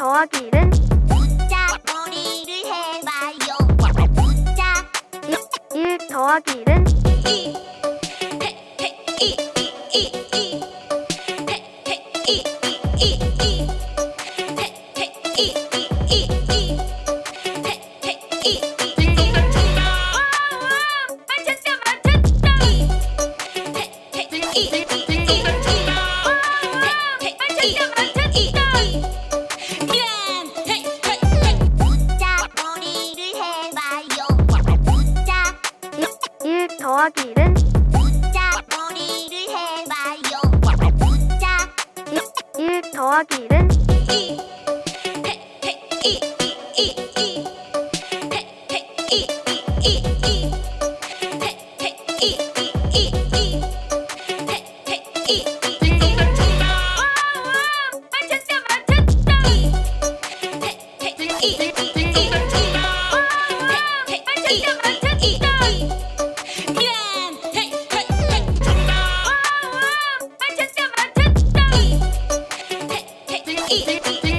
더하기 1은 숫자 머리를 해봐요. 숫자 1, 1 더하기 1은 2 2 2 2 2 2 2 2 2 더하기 1은 숫자 놀이를 해봐요. 숫자 1 더하기 1은 이, 이,